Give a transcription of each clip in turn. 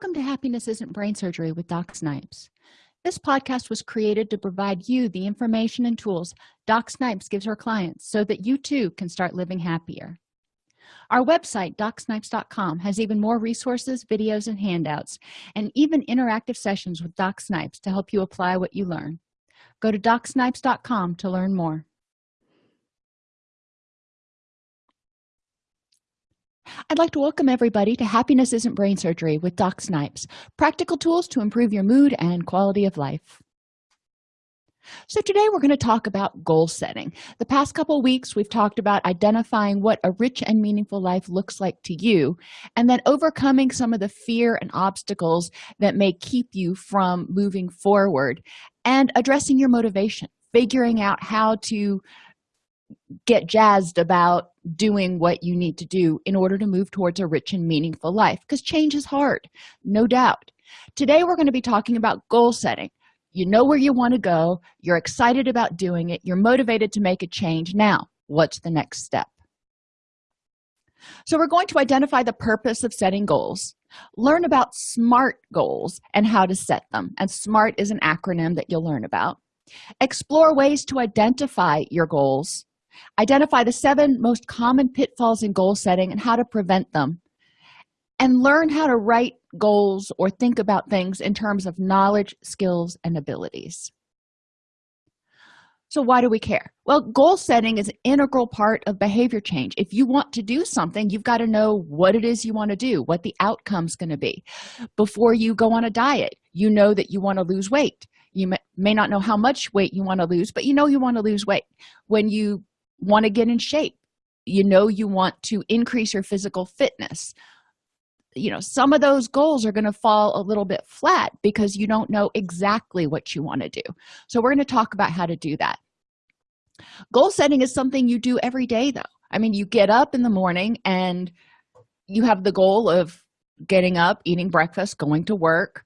welcome to happiness isn't brain surgery with doc snipes. This podcast was created to provide you the information and tools doc snipes gives her clients so that you too can start living happier. Our website docsnipes.com has even more resources videos and handouts and even interactive sessions with doc snipes to help you apply what you learn. Go to docsnipes.com to learn more I'd like to welcome everybody to Happiness Isn't Brain Surgery with Doc Snipes, practical tools to improve your mood and quality of life. So today we're going to talk about goal setting. The past couple weeks we've talked about identifying what a rich and meaningful life looks like to you and then overcoming some of the fear and obstacles that may keep you from moving forward and addressing your motivation, figuring out how to get jazzed about doing what you need to do in order to move towards a rich and meaningful life because change is hard no doubt. Today we're going to be talking about goal setting. You know where you want to go you're excited about doing it you're motivated to make a change. Now what's the next step? So we're going to identify the purpose of setting goals learn about smart goals and how to set them and smart is an acronym that you'll learn about. Explore ways to identify your goals identify the seven most common pitfalls in goal setting and how to prevent them. And learn how to write goals or think about things in terms of knowledge skills and abilities. So why do we care? Well goal setting is an integral part of behavior change. If you want to do something you've got to know what it is you want to do what the outcome's going to be. Before you go on a diet you know that you want to lose weight. You may, may not know how much weight you want to lose but you know you want to lose weight. When you want to get in shape. You know you want to increase your physical fitness. You know some of those goals are going to fall a little bit flat because you don't know exactly what you want to do. So we're going to talk about how to do that. Goal setting is something you do every day though. I mean you get up in the morning and you have the goal of getting up eating breakfast going to work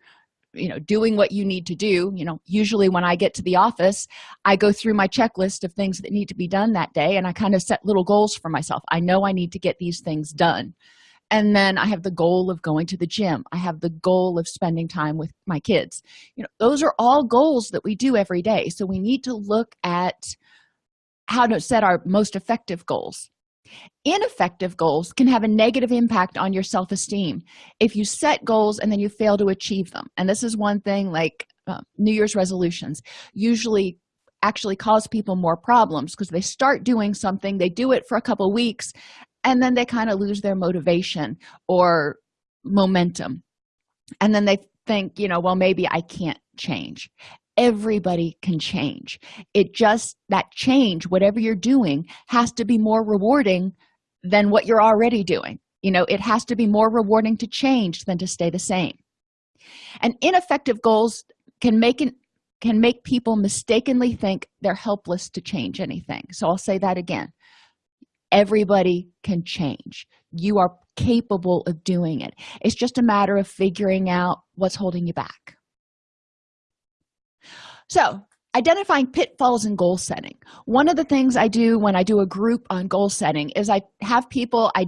you know doing what you need to do. You know usually when i get to the office i go through my checklist of things that need to be done that day and i kind of set little goals for myself. I know i need to get these things done. And then i have the goal of going to the gym. I have the goal of spending time with my kids. You know those are all goals that we do every day. So we need to look at how to set our most effective goals ineffective goals can have a negative impact on your self-esteem. If you set goals and then you fail to achieve them and this is one thing like uh, new year's resolutions usually actually cause people more problems because they start doing something they do it for a couple weeks and then they kind of lose their motivation or momentum. And then they think you know well maybe i can't change everybody can change. It just that change whatever you're doing has to be more rewarding than what you're already doing. You know it has to be more rewarding to change than to stay the same. And ineffective goals can make it can make people mistakenly think they're helpless to change anything. So i'll say that again. Everybody can change. You are capable of doing it. It's just a matter of figuring out what's holding you back so identifying pitfalls in goal setting. One of the things i do when i do a group on goal setting is i have people i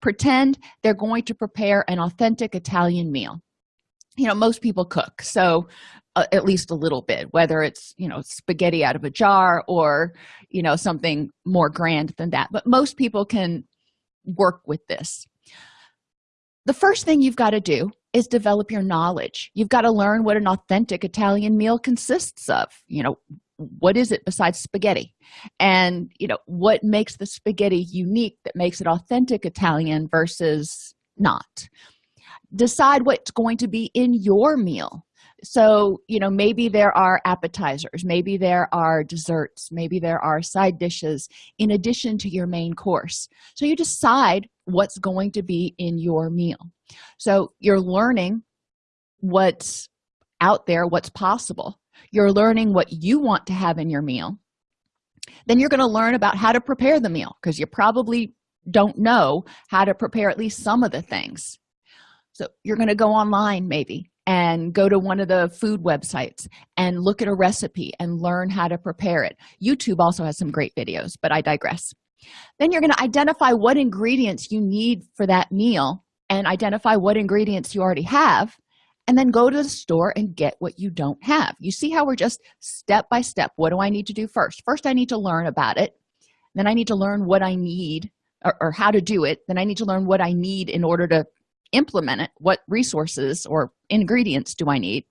pretend they're going to prepare an authentic italian meal. You know most people cook so uh, at least a little bit whether it's you know spaghetti out of a jar or you know something more grand than that but most people can work with this. The first thing you've got to do is develop your knowledge. You've got to learn what an authentic italian meal consists of. You know what is it besides spaghetti? And you know what makes the spaghetti unique that makes it authentic italian versus not? Decide what's going to be in your meal. So you know maybe there are appetizers maybe there are desserts maybe there are side dishes in addition to your main course. So you decide what's going to be in your meal so you're learning what's out there what's possible. You're learning what you want to have in your meal. Then you're going to learn about how to prepare the meal because you probably don't know how to prepare at least some of the things. So you're going to go online maybe and go to one of the food websites and look at a recipe and learn how to prepare it. Youtube also has some great videos but i digress. Then you're going to identify what ingredients you need for that meal and identify what ingredients you already have and then go to the store and get what you don't have. You see how we're just step by step what do i need to do first? First i need to learn about it. Then i need to learn what i need or, or how to do it. Then i need to learn what i need in order to implement it. What resources or ingredients do i need?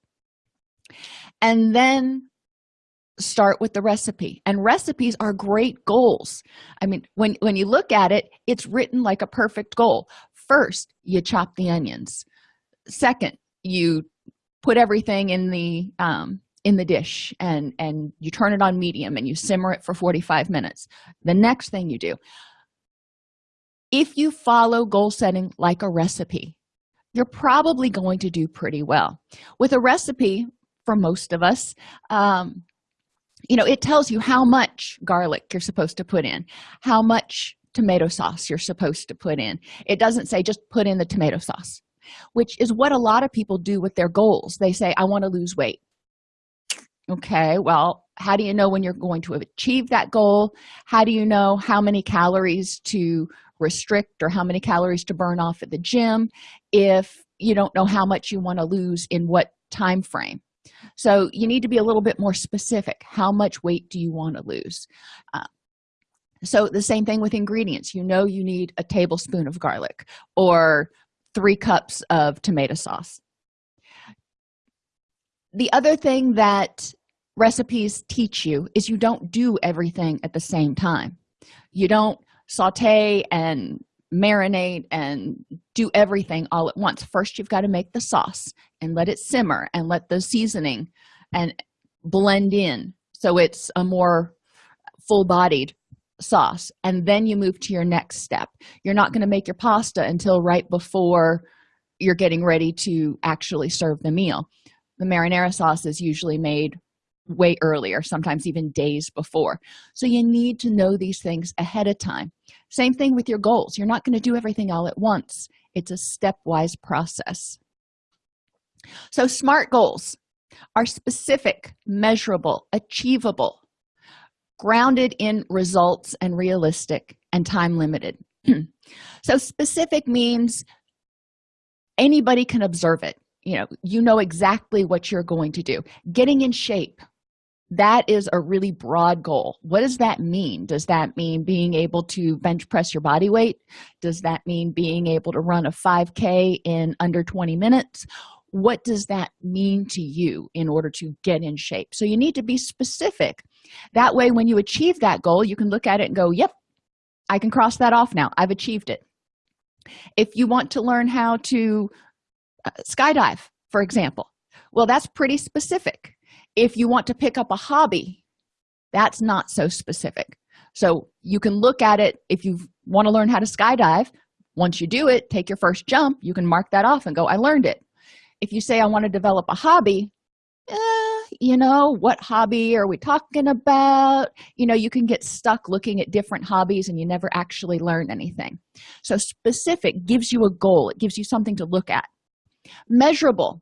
And then start with the recipe. And recipes are great goals. I mean when when you look at it it's written like a perfect goal first you chop the onions. Second you put everything in the um, in the dish and and you turn it on medium and you simmer it for 45 minutes. The next thing you do if you follow goal setting like a recipe you're probably going to do pretty well. With a recipe for most of us um, you know it tells you how much garlic you're supposed to put in how much tomato sauce you're supposed to put in. It doesn't say just put in the tomato sauce which is what a lot of people do with their goals. They say i want to lose weight. Okay well how do you know when you're going to achieve that goal? How do you know how many calories to restrict or how many calories to burn off at the gym if you don't know how much you want to lose in what time frame? So you need to be a little bit more specific. How much weight do you want to lose? Uh, so the same thing with ingredients. You know you need a tablespoon of garlic or three cups of tomato sauce. The other thing that recipes teach you is you don't do everything at the same time. You don't saute and marinate and do everything all at once. First you've got to make the sauce and let it simmer and let the seasoning and blend in so it's a more full-bodied sauce and then you move to your next step. You're not going to make your pasta until right before you're getting ready to actually serve the meal. The marinara sauce is usually made way earlier sometimes even days before. So you need to know these things ahead of time. Same thing with your goals. You're not going to do everything all at once. It's a stepwise process. So smart goals are specific measurable achievable grounded in results and realistic and time limited. So specific means anybody can observe it. You know you know exactly what you're going to do. Getting in shape that is a really broad goal. What does that mean? Does that mean being able to bench press your body weight? Does that mean being able to run a 5k in under 20 minutes? What does that mean to you in order to get in shape? So you need to be specific that way when you achieve that goal you can look at it and go yep i can cross that off now. I've achieved it. If you want to learn how to uh, skydive for example well that's pretty specific. If you want to pick up a hobby that's not so specific. So you can look at it. If you want to learn how to skydive once you do it take your first jump. You can mark that off and go i learned it. If you say i want to develop a hobby eh, you know what hobby are we talking about? You know you can get stuck looking at different hobbies and you never actually learn anything. So specific gives you a goal. It gives you something to look at. Measurable.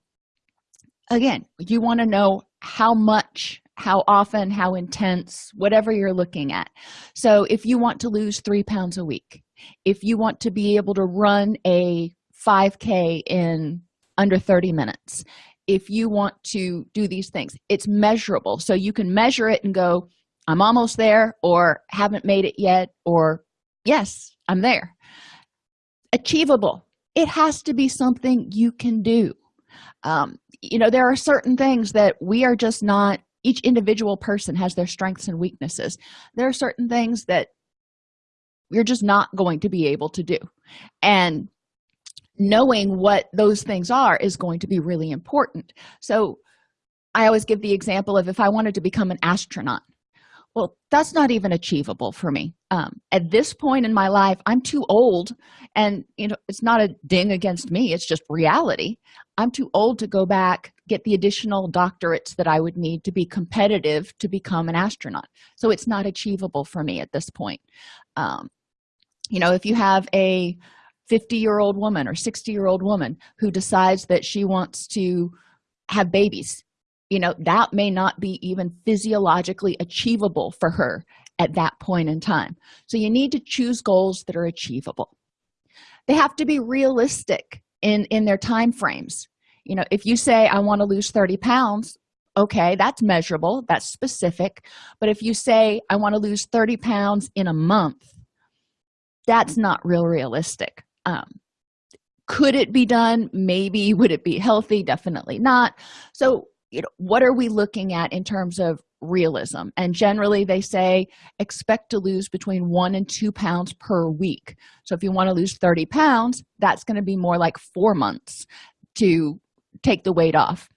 Again you want to know how much how often how intense whatever you're looking at. So if you want to lose three pounds a week if you want to be able to run a 5k in under 30 minutes if you want to do these things. It's measurable. So you can measure it and go i'm almost there or haven't made it yet or yes i'm there. Achievable. It has to be something you can do. Um, you know there are certain things that we are just not each individual person has their strengths and weaknesses. There are certain things that you're just not going to be able to do. And knowing what those things are is going to be really important. So i always give the example of if i wanted to become an astronaut. Well that's not even achievable for me. Um, at this point in my life i'm too old and you know it's not a ding against me it's just reality. I'm too old to go back get the additional doctorates that i would need to be competitive to become an astronaut. So it's not achievable for me at this point. Um, you know if you have a 50 year old woman or 60 year old woman who decides that she wants to have babies. You know that may not be even physiologically achievable for her at that point in time. So you need to choose goals that are achievable. They have to be realistic in in their time frames. You know if you say i want to lose 30 pounds okay that's measurable that's specific. But if you say i want to lose 30 pounds in a month that's not real realistic um, could it be done? Maybe. Would it be healthy? Definitely not. So you know what are we looking at in terms of realism? And generally they say expect to lose between one and two pounds per week. So if you want to lose 30 pounds that's going to be more like four months to take the weight off.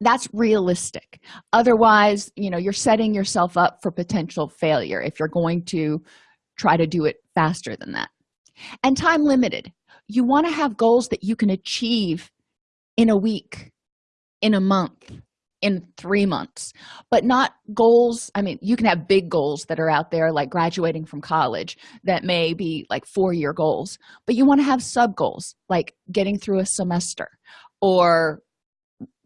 That's realistic. Otherwise you know you're setting yourself up for potential failure if you're going to try to do it faster than that and time limited. You want to have goals that you can achieve in a week in a month in three months but not goals. I mean you can have big goals that are out there like graduating from college that may be like four year goals but you want to have sub goals like getting through a semester or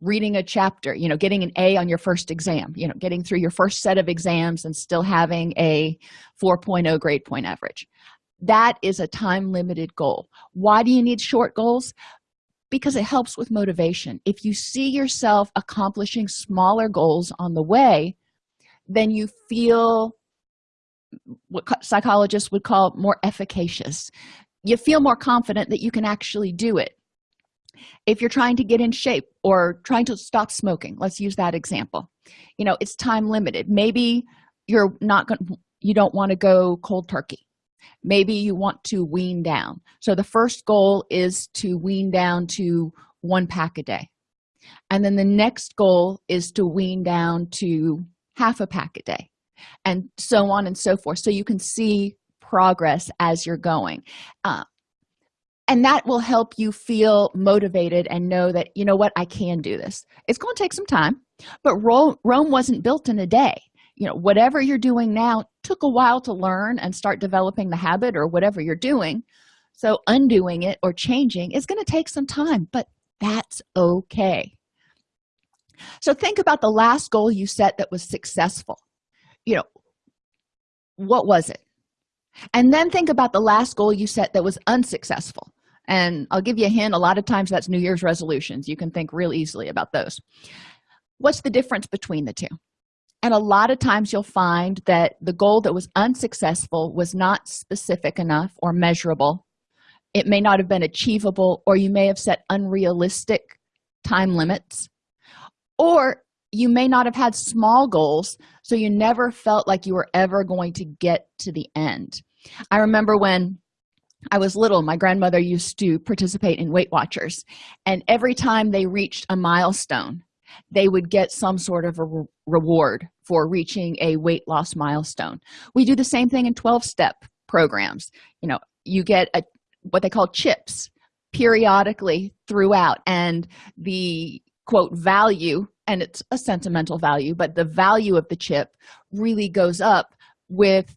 reading a chapter you know getting an a on your first exam you know getting through your first set of exams and still having a 4.0 grade point average that is a time limited goal. Why do you need short goals? Because it helps with motivation. If you see yourself accomplishing smaller goals on the way then you feel what psychologists would call more efficacious. You feel more confident that you can actually do it. If you're trying to get in shape or trying to stop smoking let's use that example. You know it's time limited maybe you're not going you don't want to go cold turkey maybe you want to wean down. So the first goal is to wean down to one pack a day. And then the next goal is to wean down to half a pack a day and so on and so forth. So you can see progress as you're going. Uh, and that will help you feel motivated and know that you know what i can do this. It's going to take some time but rome, rome wasn't built in a day you know whatever you're doing now took a while to learn and start developing the habit or whatever you're doing. So undoing it or changing is going to take some time but that's okay. So think about the last goal you set that was successful. You know what was it? And then think about the last goal you set that was unsuccessful. And i'll give you a hint a lot of times that's new year's resolutions. You can think real easily about those. What's the difference between the two and a lot of times you'll find that the goal that was unsuccessful was not specific enough or measurable. It may not have been achievable or you may have set unrealistic time limits. Or you may not have had small goals so you never felt like you were ever going to get to the end. I remember when i was little my grandmother used to participate in weight watchers and every time they reached a milestone they would get some sort of a re reward for reaching a weight loss milestone. We do the same thing in 12 step programs. You know you get a what they call chips periodically throughout and the quote value and it's a sentimental value but the value of the chip really goes up with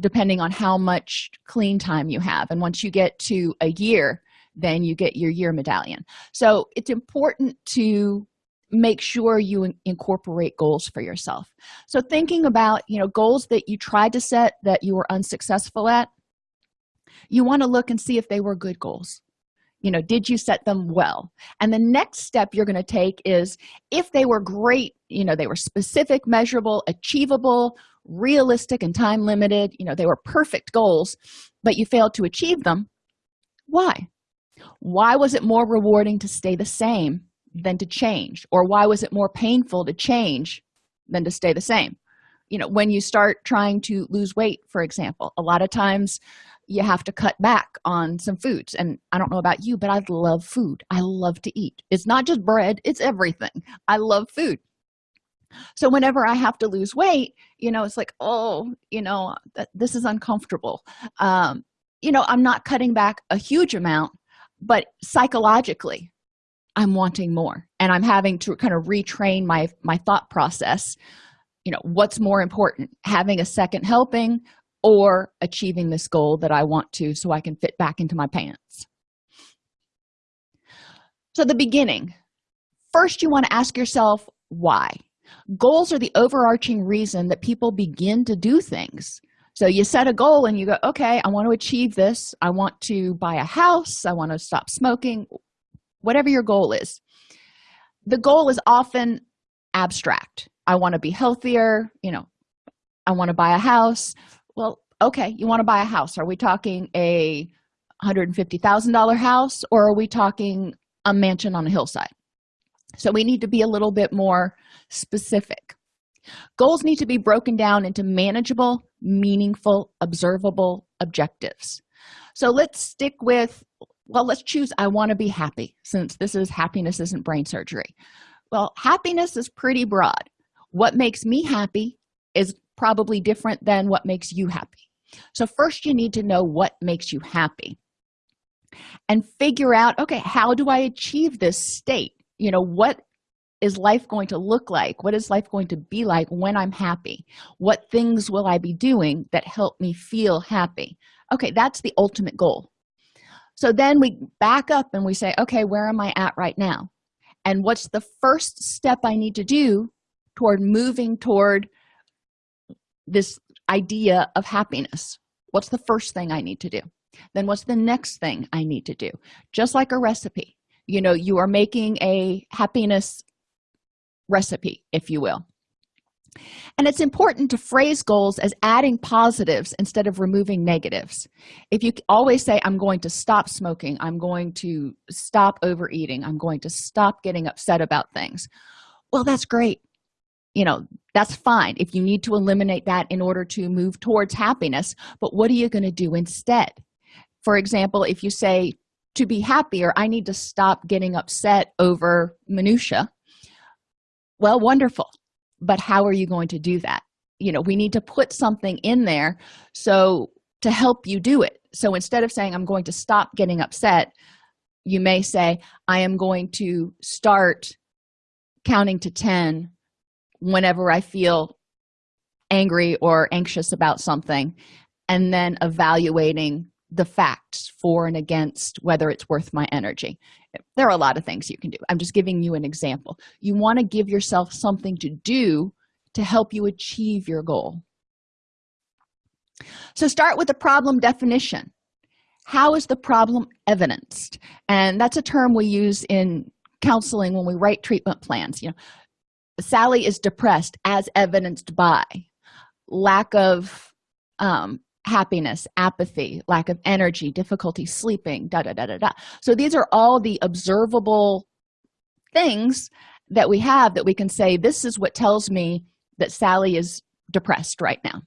depending on how much clean time you have. And once you get to a year then you get your year medallion. So it's important to make sure you in incorporate goals for yourself. So thinking about you know goals that you tried to set that you were unsuccessful at you want to look and see if they were good goals. You know did you set them well? And the next step you're going to take is if they were great you know they were specific measurable achievable realistic and time limited you know they were perfect goals but you failed to achieve them why? Why was it more rewarding to stay the same than to change? Or why was it more painful to change than to stay the same? You know when you start trying to lose weight for example a lot of times you have to cut back on some foods. And i don't know about you but i love food. I love to eat. It's not just bread it's everything. I love food. So whenever i have to lose weight you know it's like oh you know th this is uncomfortable. Um you know i'm not cutting back a huge amount but psychologically i'm wanting more. And i'm having to kind of retrain my my thought process. You know what's more important having a second helping or achieving this goal that i want to so i can fit back into my pants? So the beginning. First you want to ask yourself why. Goals are the overarching reason that people begin to do things. So you set a goal and you go okay i want to achieve this. I want to buy a house. I want to stop smoking whatever your goal is. The goal is often abstract. I want to be healthier you know i want to buy a house. Well okay you want to buy a house. Are we talking a $150,000 house or are we talking a mansion on a hillside? So we need to be a little bit more specific. Goals need to be broken down into manageable meaningful observable objectives. So let's stick with well let's choose i want to be happy since this is happiness isn't brain surgery. Well happiness is pretty broad. What makes me happy is probably different than what makes you happy. So first you need to know what makes you happy and figure out okay how do i achieve this state? You know what is life going to look like? What is life going to be like when i'm happy? What things will i be doing that help me feel happy? Okay that's the ultimate goal so then we back up and we say okay where am i at right now? And what's the first step i need to do toward moving toward this idea of happiness? What's the first thing i need to do? Then what's the next thing i need to do? Just like a recipe. You know you are making a happiness recipe if you will and it's important to phrase goals as adding positives instead of removing negatives. If you always say i'm going to stop smoking i'm going to stop overeating i'm going to stop getting upset about things well that's great. You know that's fine if you need to eliminate that in order to move towards happiness but what are you going to do instead? For example if you say to be happier i need to stop getting upset over minutia well wonderful but how are you going to do that? You know we need to put something in there so to help you do it. So instead of saying i'm going to stop getting upset you may say i am going to start counting to 10 whenever i feel angry or anxious about something and then evaluating the facts for and against whether it's worth my energy. There are a lot of things you can do. I'm just giving you an example. You want to give yourself something to do to help you achieve your goal. So start with the problem definition. How is the problem evidenced? And that's a term we use in counseling when we write treatment plans you know. Sally is depressed as evidenced by lack of um, happiness apathy lack of energy difficulty sleeping da da da da da. So these are all the observable things that we have that we can say this is what tells me that sally is depressed right now.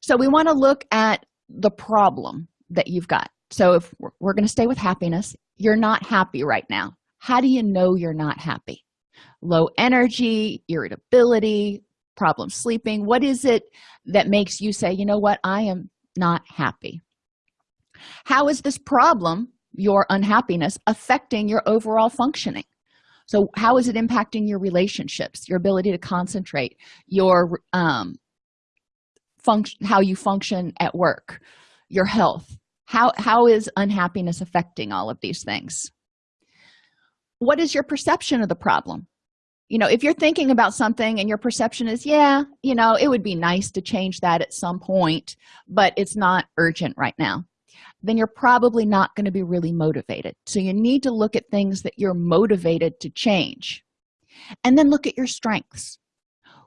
So we want to look at the problem that you've got. So if we're, going to stay with happiness you're not happy right now. How do you know you're not happy? Low energy irritability problem sleeping? What is it that makes you say you know what? I am not happy. How is this problem your unhappiness affecting your overall functioning? So how is it impacting your relationships your ability to concentrate your um function how you function at work your health? How how is unhappiness affecting all of these things? What is your perception of the problem you know if you're thinking about something and your perception is yeah you know it would be nice to change that at some point but it's not urgent right now then you're probably not going to be really motivated. So you need to look at things that you're motivated to change and then look at your strengths.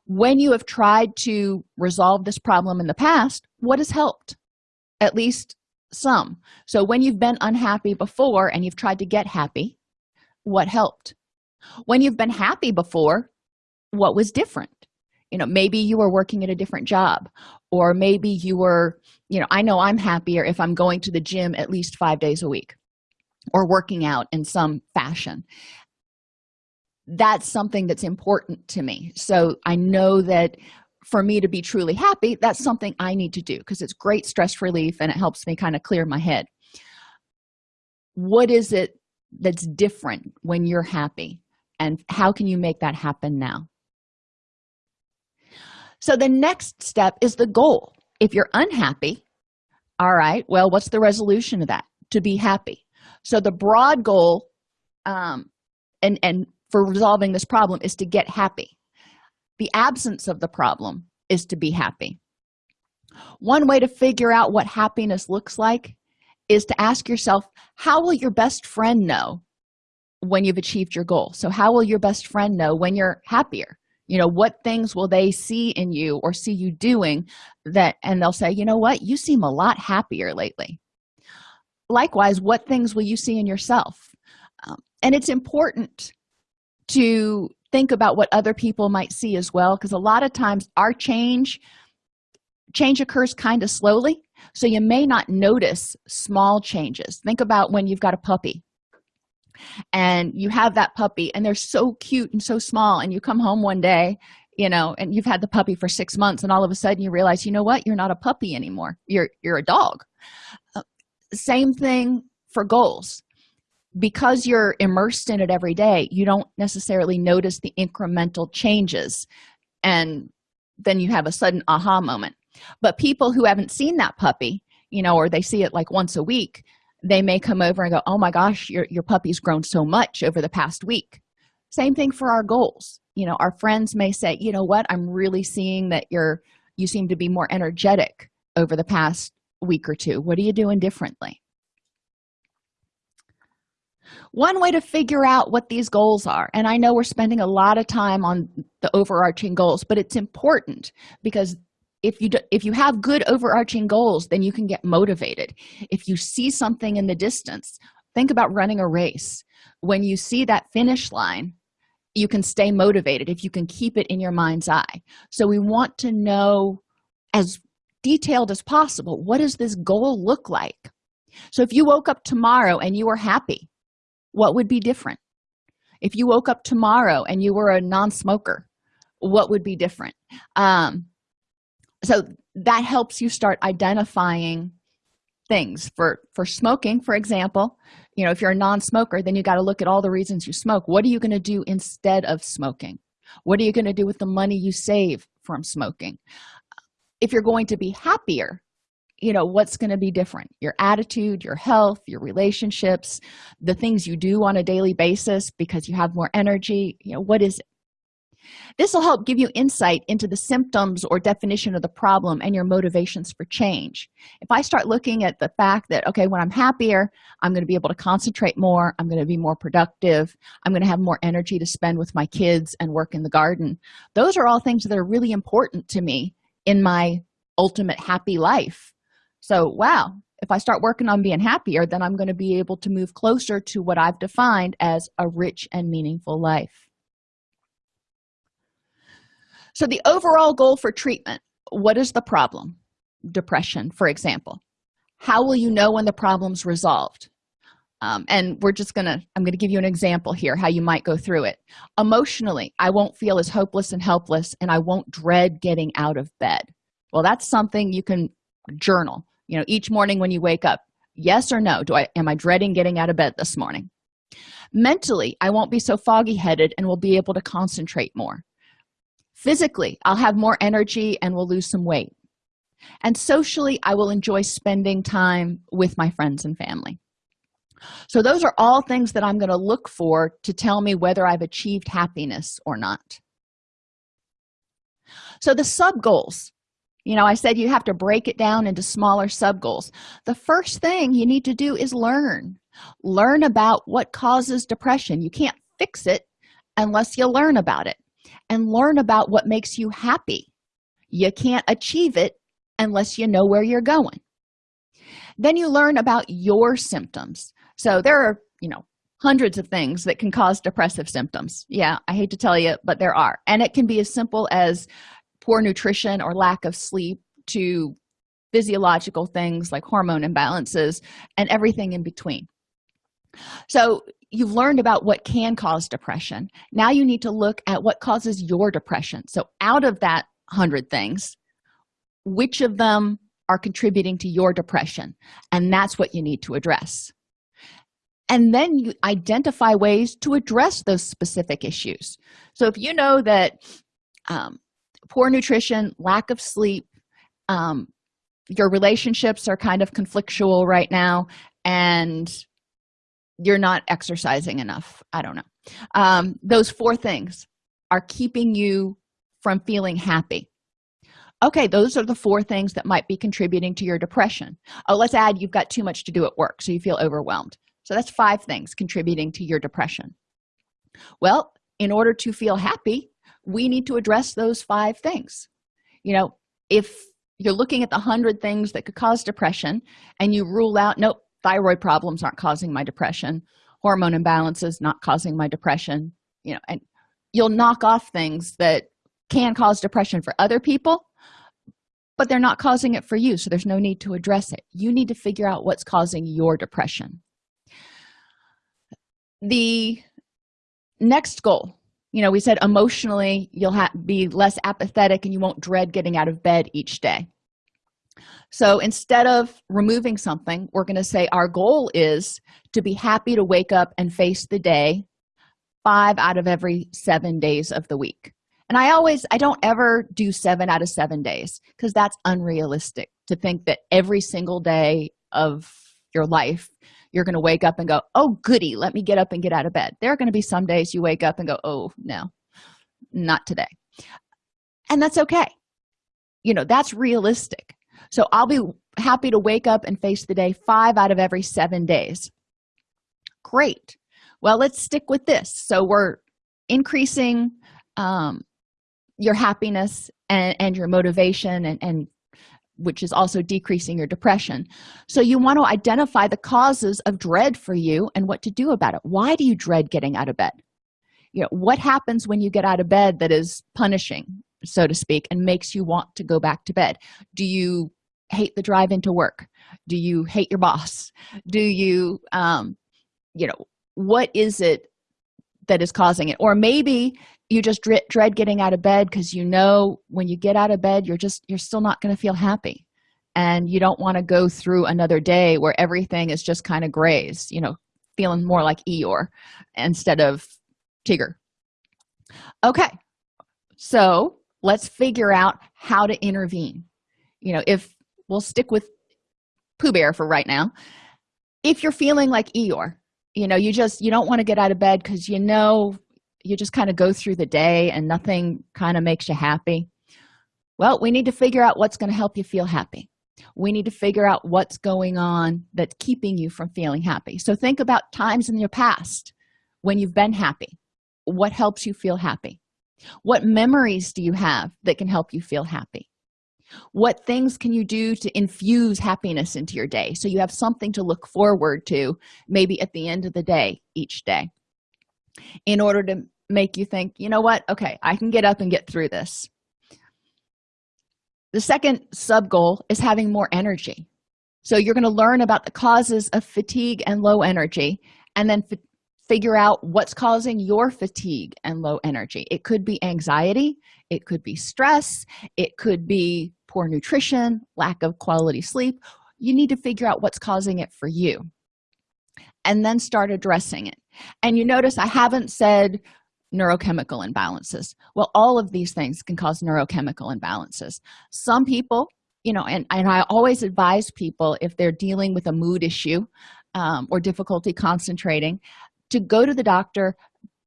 When you have tried to resolve this problem in the past what has helped? At least some. So when you've been unhappy before and you've tried to get happy what helped when you've been happy before what was different? You know maybe you were working at a different job or maybe you were you know i know i'm happier if i'm going to the gym at least five days a week or working out in some fashion. That's something that's important to me. So i know that for me to be truly happy that's something i need to do because it's great stress relief and it helps me kind of clear my head. What is it that's different when you're happy and how can you make that happen now? So the next step is the goal. If you're unhappy all right well what's the resolution of that? To be happy. So the broad goal um and and for resolving this problem is to get happy. The absence of the problem is to be happy. One way to figure out what happiness looks like is to ask yourself how will your best friend know when you've achieved your goal. So how will your best friend know when you're happier? You know what things will they see in you or see you doing that and they'll say you know what? You seem a lot happier lately. Likewise what things will you see in yourself? Um, and it's important to think about what other people might see as well because a lot of times our change change occurs kind of slowly so you may not notice small changes. Think about when you've got a puppy and you have that puppy and they're so cute and so small and you come home one day you know and you've had the puppy for six months and all of a sudden you realize you know what? You're not a puppy anymore. You're you're a dog. Uh, same thing for goals. Because you're immersed in it every day you don't necessarily notice the incremental changes and then you have a sudden aha moment. But people who haven't seen that puppy you know or they see it like once a week they may come over and go oh my gosh your, your puppy's grown so much over the past week. Same thing for our goals. You know our friends may say you know what? I'm really seeing that you're you seem to be more energetic over the past week or two. What are you doing differently? One way to figure out what these goals are and i know we're spending a lot of time on the overarching goals but it's important because if you do, if you have good overarching goals then you can get motivated. If you see something in the distance think about running a race. When you see that finish line you can stay motivated if you can keep it in your mind's eye. So we want to know as detailed as possible what does this goal look like? So if you woke up tomorrow and you were happy what would be different? If you woke up tomorrow and you were a non-smoker what would be different? Um, so that helps you start identifying things. For for smoking for example you know if you're a non-smoker then you got to look at all the reasons you smoke. What are you going to do instead of smoking? What are you going to do with the money you save from smoking? If you're going to be happier you know what's going to be different? Your attitude your health your relationships the things you do on a daily basis because you have more energy you know what is it this will help give you insight into the symptoms or definition of the problem and your motivations for change. If i start looking at the fact that okay when i'm happier i'm going to be able to concentrate more i'm going to be more productive i'm going to have more energy to spend with my kids and work in the garden those are all things that are really important to me in my ultimate happy life. So wow if i start working on being happier then i'm going to be able to move closer to what i've defined as a rich and meaningful life so the overall goal for treatment what is the problem? Depression for example. How will you know when the problem's resolved? Um, and we're just gonna i'm gonna give you an example here how you might go through it. Emotionally i won't feel as hopeless and helpless and i won't dread getting out of bed. Well that's something you can journal. You know each morning when you wake up yes or no do i am i dreading getting out of bed this morning? Mentally i won't be so foggy headed and will be able to concentrate more physically i'll have more energy and will lose some weight. And socially i will enjoy spending time with my friends and family. So those are all things that i'm going to look for to tell me whether i've achieved happiness or not. So the sub goals. You know i said you have to break it down into smaller sub goals. The first thing you need to do is learn. Learn about what causes depression. You can't fix it unless you learn about it and learn about what makes you happy. You can't achieve it unless you know where you're going. Then you learn about your symptoms. So there are you know hundreds of things that can cause depressive symptoms. Yeah i hate to tell you but there are. And it can be as simple as poor nutrition or lack of sleep to physiological things like hormone imbalances and everything in between so you've learned about what can cause depression. Now you need to look at what causes your depression. So out of that 100 things which of them are contributing to your depression? And that's what you need to address. And then you identify ways to address those specific issues. So if you know that um, poor nutrition lack of sleep um, your relationships are kind of conflictual right now and you're not exercising enough. I don't know. Um, those four things are keeping you from feeling happy. Okay those are the four things that might be contributing to your depression. Oh let's add you've got too much to do at work so you feel overwhelmed. So that's five things contributing to your depression. Well in order to feel happy we need to address those five things. You know if you're looking at the hundred things that could cause depression and you rule out nope thyroid problems aren't causing my depression. Hormone imbalances not causing my depression. You know and you'll knock off things that can cause depression for other people but they're not causing it for you so there's no need to address it. You need to figure out what's causing your depression. The next goal you know we said emotionally you'll have be less apathetic and you won't dread getting out of bed each day so instead of removing something we're going to say our goal is to be happy to wake up and face the day five out of every seven days of the week. And i always i don't ever do seven out of seven days because that's unrealistic to think that every single day of your life you're going to wake up and go oh goody let me get up and get out of bed. There are going to be some days you wake up and go oh no not today. And that's okay. You know that's realistic so i'll be happy to wake up and face the day five out of every seven days. Great. Well let's stick with this. So we're increasing um, your happiness and, and your motivation and, and which is also decreasing your depression. So you want to identify the causes of dread for you and what to do about it. Why do you dread getting out of bed? You know what happens when you get out of bed that is punishing so to speak and makes you want to go back to bed? Do you hate the drive into work? Do you hate your boss? Do you um you know what is it that is causing it? Or maybe you just dread getting out of bed because you know when you get out of bed you're just you're still not going to feel happy. And you don't want to go through another day where everything is just kind of grays you know feeling more like eeyore instead of tigger okay. So let's figure out how to intervene. You know if we'll stick with pooh bear for right now. If you're feeling like eeyore you know you just you don't want to get out of bed because you know you just kind of go through the day and nothing kind of makes you happy. Well we need to figure out what's going to help you feel happy. We need to figure out what's going on that's keeping you from feeling happy. So think about times in your past when you've been happy. What helps you feel happy? What memories do you have that can help you feel happy what things can you do to infuse happiness into your day? So you have something to look forward to maybe at the end of the day each day in order to make you think you know what? Okay i can get up and get through this. The second sub goal is having more energy. So you're going to learn about the causes of fatigue and low energy and then figure out what's causing your fatigue and low energy. It could be anxiety it could be stress it could be poor nutrition lack of quality sleep you need to figure out what's causing it for you. And then start addressing it. And you notice i haven't said neurochemical imbalances. Well all of these things can cause neurochemical imbalances. Some people you know and, and i always advise people if they're dealing with a mood issue um, or difficulty concentrating to go to the doctor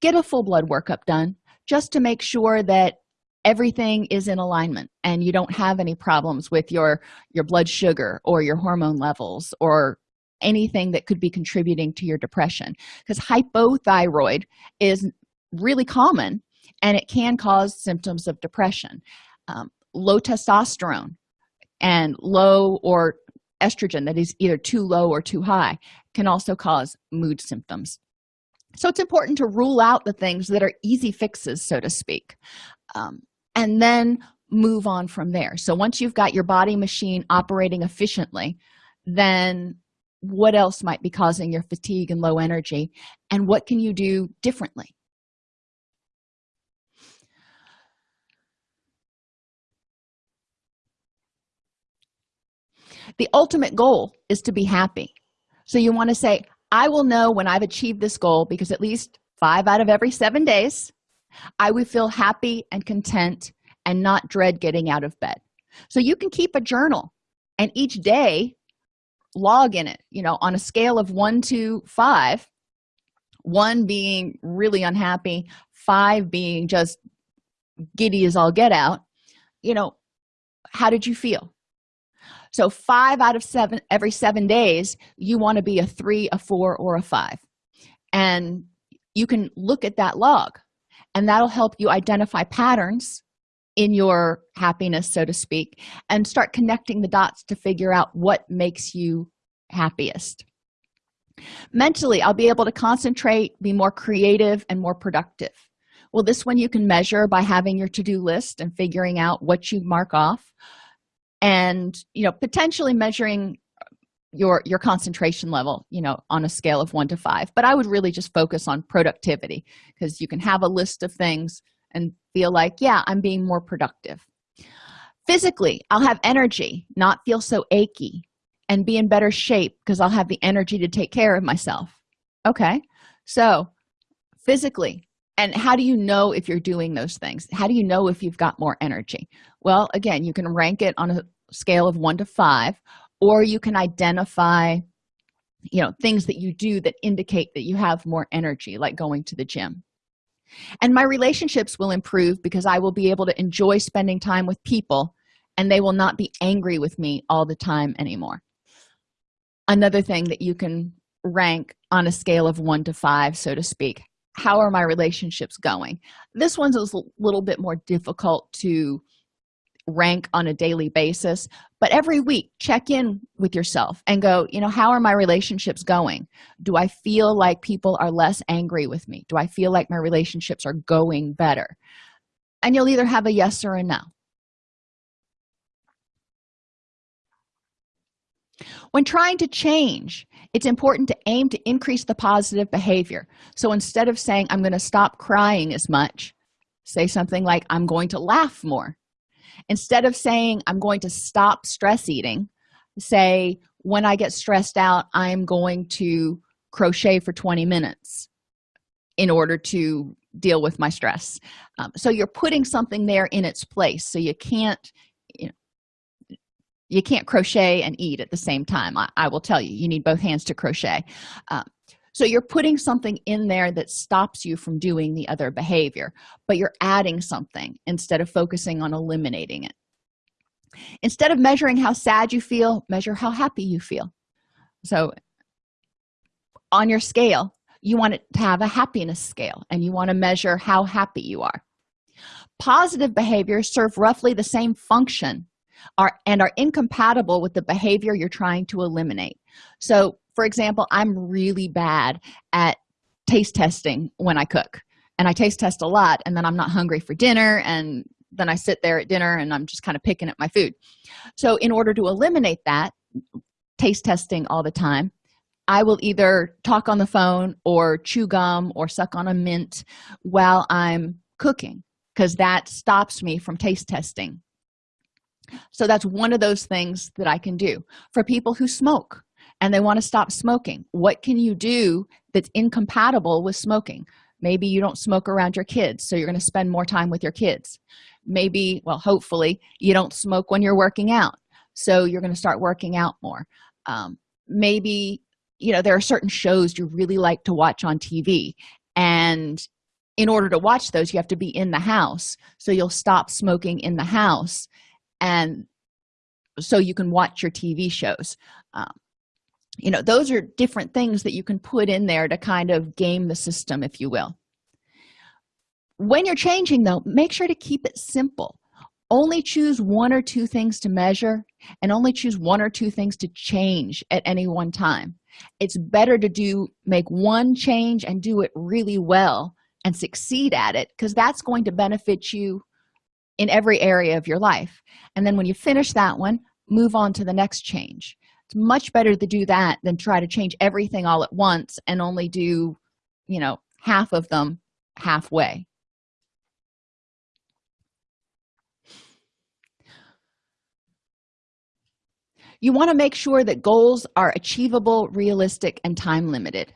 get a full blood workup done just to make sure that everything is in alignment and you don't have any problems with your your blood sugar or your hormone levels or anything that could be contributing to your depression. Because hypothyroid is really common and it can cause symptoms of depression. Um, low testosterone and low or estrogen that is either too low or too high can also cause mood symptoms. So it's important to rule out the things that are easy fixes so to speak. Um, and then move on from there. So once you've got your body machine operating efficiently then what else might be causing your fatigue and low energy and what can you do differently? The ultimate goal is to be happy. So you want to say i will know when i've achieved this goal because at least five out of every seven days i would feel happy and content and not dread getting out of bed. So you can keep a journal and each day log in it you know on a scale of one to five one being really unhappy five being just giddy as all get out you know how did you feel? So five out of seven every seven days you want to be a three a four or a five. And you can look at that log and that'll help you identify patterns in your happiness so to speak and start connecting the dots to figure out what makes you happiest. Mentally i'll be able to concentrate be more creative and more productive. Well this one you can measure by having your to-do list and figuring out what you mark off and you know potentially measuring your your concentration level you know on a scale of one to five but i would really just focus on productivity because you can have a list of things and feel like yeah i'm being more productive. Physically i'll have energy not feel so achy and be in better shape because i'll have the energy to take care of myself. Okay so physically and how do you know if you're doing those things? How do you know if you've got more energy? Well again you can rank it on a scale of one to five or you can identify you know things that you do that indicate that you have more energy like going to the gym. And my relationships will improve because i will be able to enjoy spending time with people and they will not be angry with me all the time anymore. Another thing that you can rank on a scale of one to five so to speak how are my relationships going? This one's a little bit more difficult to rank on a daily basis but every week check in with yourself and go you know how are my relationships going? Do i feel like people are less angry with me? Do i feel like my relationships are going better? And you'll either have a yes or a no. When trying to change it's important to aim to increase the positive behavior. So instead of saying i'm going to stop crying as much say something like i'm going to laugh more instead of saying i'm going to stop stress eating say when i get stressed out i'm going to crochet for 20 minutes in order to deal with my stress. Um, so you're putting something there in its place. So you can't you, can't crochet and eat at the same time. I, I, will tell you you need both hands to crochet. Um, so you're putting something in there that stops you from doing the other behavior but you're adding something instead of focusing on eliminating it. Instead of measuring how sad you feel measure how happy you feel. So on your scale you want it to have a happiness scale and you want to measure how happy you are. Positive behaviors serve roughly the same function are and are incompatible with the behavior you're trying to eliminate. So for example i'm really bad at taste testing when i cook and i taste test a lot and then i'm not hungry for dinner and then i sit there at dinner and i'm just kind of picking at my food. So in order to eliminate that taste testing all the time i will either talk on the phone or chew gum or suck on a mint while i'm cooking because that stops me from taste testing. So that's one of those things that i can do. For people who smoke and they want to stop smoking. What can you do that's incompatible with smoking? Maybe you don't smoke around your kids so you're going to spend more time with your kids. Maybe well hopefully you don't smoke when you're working out so you're going to start working out more. Um, maybe you know there are certain shows you really like to watch on tv and in order to watch those you have to be in the house so you'll stop smoking in the house and so you can watch your tv shows. Um, you know those are different things that you can put in there to kind of game the system if you will. When you're changing though make sure to keep it simple. Only choose one or two things to measure and only choose one or two things to change at any one time. It's better to do make one change and do it really well and succeed at it because that's going to benefit you in every area of your life. And then when you finish that one move on to the next change it's much better to do that than try to change everything all at once and only do you know half of them halfway. You want to make sure that goals are achievable realistic and time limited.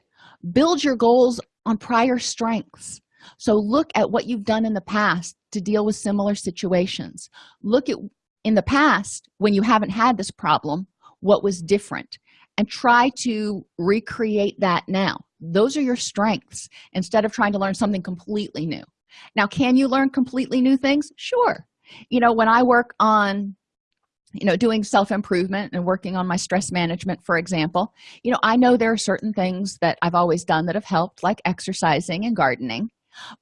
Build your goals on prior strengths. So look at what you've done in the past to deal with similar situations. Look at in the past when you haven't had this problem what was different and try to recreate that now. Those are your strengths instead of trying to learn something completely new. Now can you learn completely new things? Sure. You know when i work on you know doing self-improvement and working on my stress management for example you know i know there are certain things that i've always done that have helped like exercising and gardening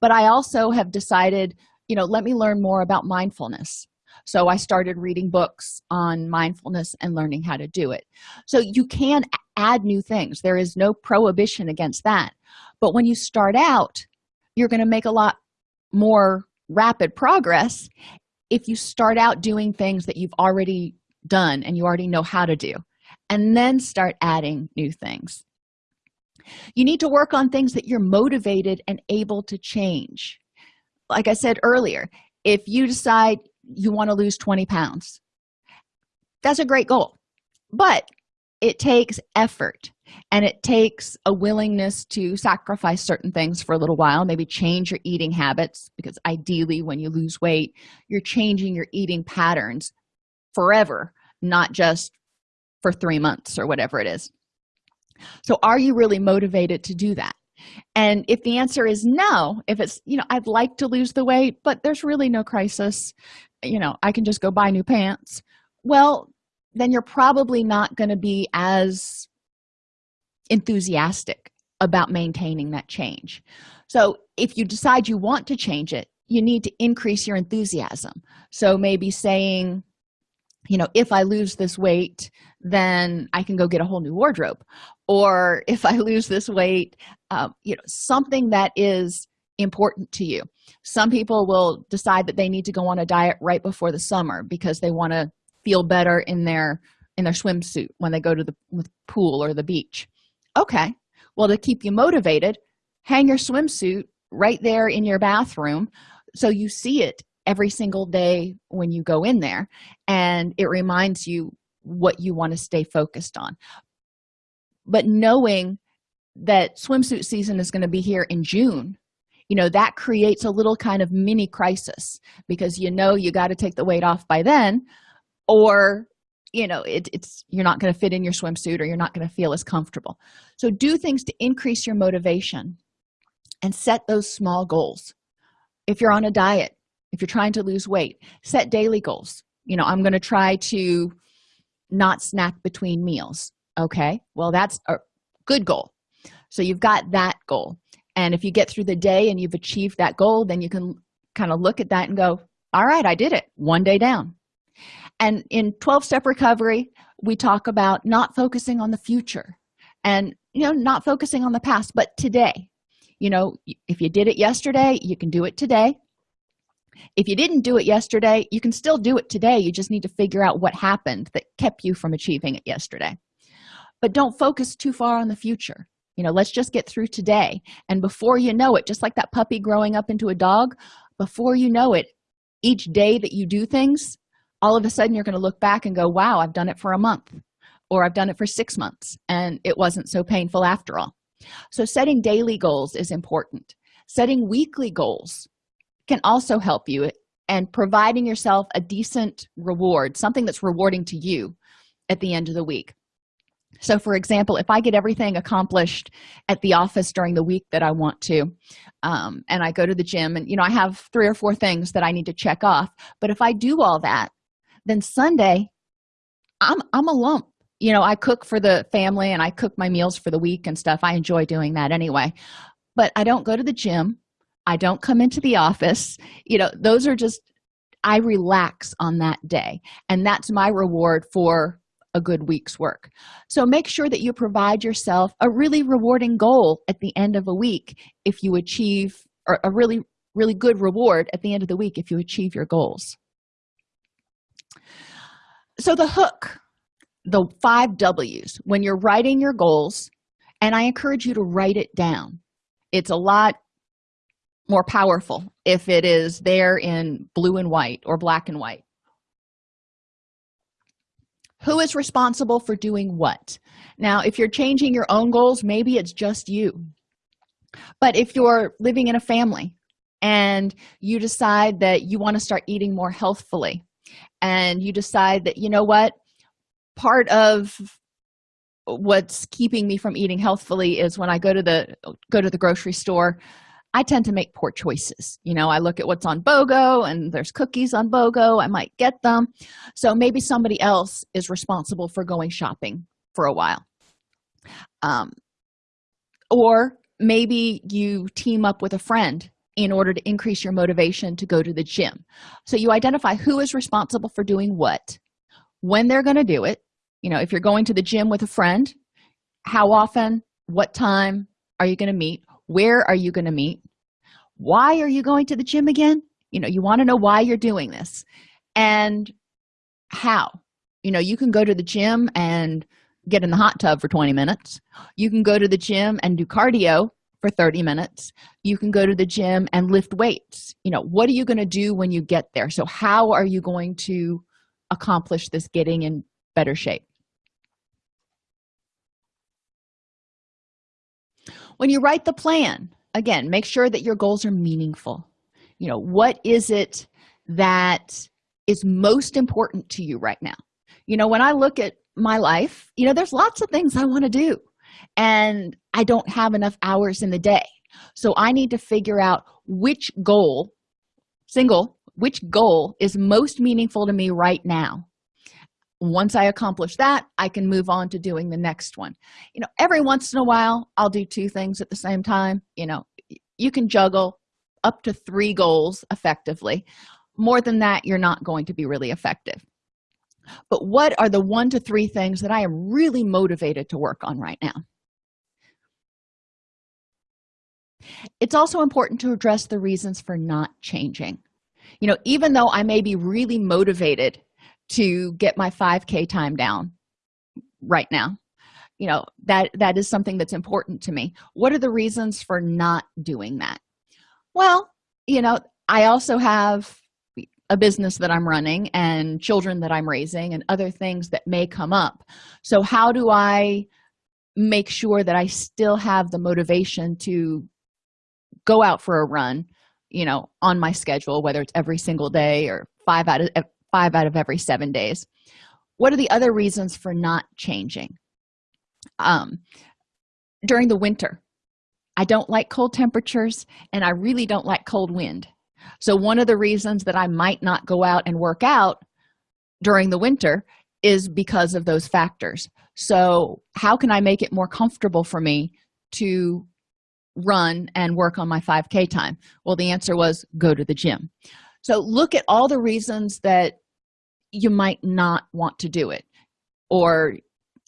but i also have decided you know let me learn more about mindfulness so i started reading books on mindfulness and learning how to do it. So you can add new things. There is no prohibition against that. But when you start out you're going to make a lot more rapid progress if you start out doing things that you've already done and you already know how to do and then start adding new things. You need to work on things that you're motivated and able to change. Like i said earlier if you decide you want to lose 20 pounds. That's a great goal but it takes effort and it takes a willingness to sacrifice certain things for a little while maybe change your eating habits because ideally when you lose weight you're changing your eating patterns forever not just for three months or whatever it is. So are you really motivated to do that? And if the answer is no if it's you know i'd like to lose the weight but there's really no crisis you know i can just go buy new pants. Well then you're probably not going to be as enthusiastic about maintaining that change. So if you decide you want to change it you need to increase your enthusiasm. So maybe saying you know if i lose this weight then i can go get a whole new wardrobe. Or if i lose this weight um, you know something that is important to you some people will decide that they need to go on a diet right before the summer because they want to feel better in their in their swimsuit when they go to the pool or the beach. Okay well to keep you motivated hang your swimsuit right there in your bathroom so you see it every single day when you go in there and it reminds you what you want to stay focused on. But knowing that swimsuit season is going to be here in june you know that creates a little kind of mini crisis because you know you got to take the weight off by then or you know it, it's you're not going to fit in your swimsuit or you're not going to feel as comfortable. So do things to increase your motivation and set those small goals. If you're on a diet if you're trying to lose weight set daily goals. You know i'm going to try to not snack between meals okay? Well that's a good goal. So you've got that goal and if you get through the day and you've achieved that goal then you can kind of look at that and go all right i did it. One day down. And in 12 step recovery we talk about not focusing on the future and you know not focusing on the past but today. You know if you did it yesterday you can do it today. If you didn't do it yesterday you can still do it today. You just need to figure out what happened that kept you from achieving it yesterday. But don't focus too far on the future you know let's just get through today. And before you know it just like that puppy growing up into a dog before you know it each day that you do things all of a sudden you're going to look back and go wow i've done it for a month or i've done it for six months and it wasn't so painful after all. So setting daily goals is important. Setting weekly goals can also help you and providing yourself a decent reward something that's rewarding to you at the end of the week so for example if i get everything accomplished at the office during the week that i want to um, and i go to the gym and you know i have three or four things that i need to check off but if i do all that then sunday i'm i'm a lump. You know i cook for the family and i cook my meals for the week and stuff. I enjoy doing that anyway. But i don't go to the gym. I don't come into the office. You know those are just i relax on that day. And that's my reward for a good week's work. So make sure that you provide yourself a really rewarding goal at the end of a week if you achieve or a really really good reward at the end of the week if you achieve your goals. So the hook the five w's when you're writing your goals and i encourage you to write it down. It's a lot more powerful if it is there in blue and white or black and white who is responsible for doing what? Now if you're changing your own goals maybe it's just you. But if you're living in a family and you decide that you want to start eating more healthfully and you decide that you know what? Part of what's keeping me from eating healthfully is when i go to the go to the grocery store i tend to make poor choices. You know i look at what's on bogo and there's cookies on bogo. I might get them. So maybe somebody else is responsible for going shopping for a while. Um, or maybe you team up with a friend in order to increase your motivation to go to the gym. So you identify who is responsible for doing what when they're going to do it. You know if you're going to the gym with a friend how often what time are you going to meet where are you going to meet why are you going to the gym again? You know you want to know why you're doing this. And how? You know you can go to the gym and get in the hot tub for 20 minutes. You can go to the gym and do cardio for 30 minutes. You can go to the gym and lift weights. You know what are you going to do when you get there? So how are you going to accomplish this getting in better shape? When you write the plan again make sure that your goals are meaningful. You know what is it that is most important to you right now? You know when i look at my life you know there's lots of things i want to do and i don't have enough hours in the day. So i need to figure out which goal single which goal is most meaningful to me right now once i accomplish that i can move on to doing the next one. You know every once in a while i'll do two things at the same time. You know you can juggle up to three goals effectively. More than that you're not going to be really effective. But what are the one to three things that i am really motivated to work on right now? It's also important to address the reasons for not changing. You know even though i may be really motivated to get my 5k time down right now. You know that that is something that's important to me. What are the reasons for not doing that? Well you know i also have a business that i'm running and children that i'm raising and other things that may come up. So how do i make sure that i still have the motivation to go out for a run you know on my schedule whether it's every single day or five out of five out of every seven days. What are the other reasons for not changing? Um during the winter i don't like cold temperatures and i really don't like cold wind. So one of the reasons that i might not go out and work out during the winter is because of those factors. So how can i make it more comfortable for me to run and work on my 5k time? Well the answer was go to the gym. So look at all the reasons that you might not want to do it. Or